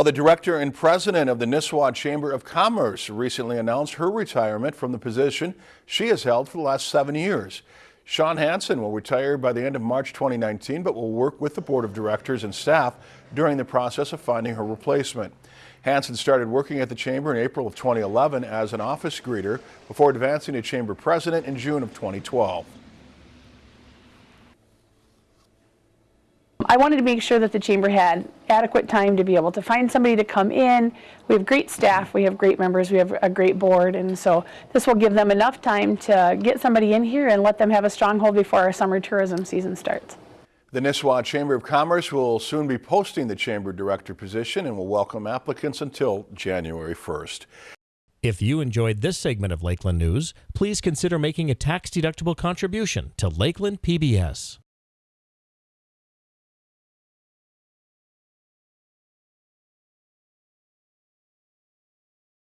Well, the director and president of the Nisswa Chamber of Commerce recently announced her retirement from the position she has held for the last seven years. Sean Hansen will retire by the end of March 2019, but will work with the board of directors and staff during the process of finding her replacement. Hansen started working at the chamber in April of 2011 as an office greeter before advancing to chamber president in June of 2012. I wanted to make sure that the chamber had adequate time to be able to find somebody to come in. We have great staff, we have great members, we have a great board, and so this will give them enough time to get somebody in here and let them have a stronghold before our summer tourism season starts. The Nisswa Chamber of Commerce will soon be posting the chamber director position and will welcome applicants until January 1st. If you enjoyed this segment of Lakeland News, please consider making a tax-deductible contribution to Lakeland PBS.